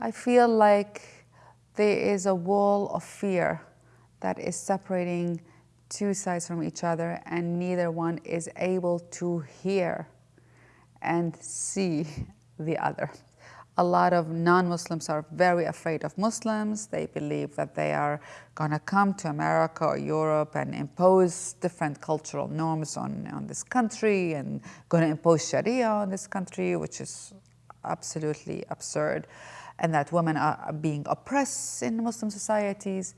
I feel like there is a wall of fear that is separating two sides from each other and neither one is able to hear and see the other. A lot of non-Muslims are very afraid of Muslims. They believe that they are going to come to America or Europe and impose different cultural norms on, on this country and going to impose Sharia on this country, which is absolutely absurd, and that women are being oppressed in Muslim societies.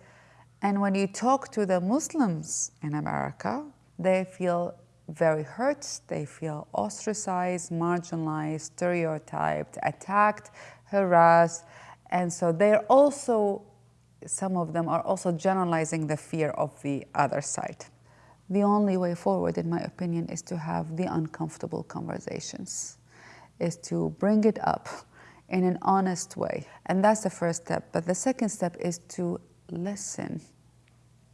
And when you talk to the Muslims in America, they feel very hurt, they feel ostracized, marginalized, stereotyped, attacked, harassed. And so they're also, some of them are also generalizing the fear of the other side. The only way forward, in my opinion, is to have the uncomfortable conversations, is to bring it up in an honest way. And that's the first step. But the second step is to listen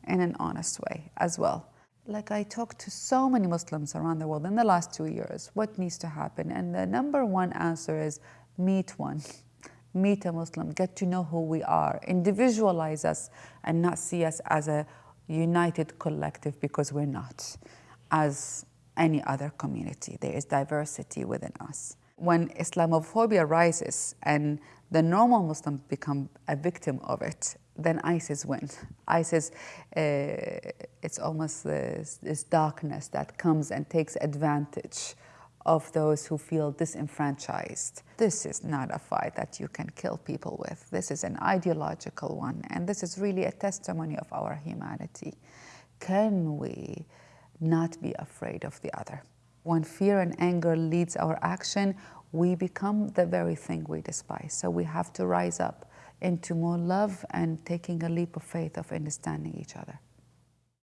in an honest way as well like I talked to so many Muslims around the world in the last two years, what needs to happen? And the number one answer is meet one, meet a Muslim, get to know who we are, individualize us and not see us as a united collective because we're not, as any other community. There is diversity within us. When Islamophobia rises and the normal Muslim become a victim of it, then ISIS wins. ISIS, uh, it's almost this, this, darkness that comes and takes advantage of those who feel disenfranchised. This is not a fight that you can kill people with. This is an ideological one, and this is really a testimony of our humanity. Can we not be afraid of the other? When fear and anger leads our action, we become the very thing we despise. So we have to rise up into more love and taking a leap of faith of understanding each other.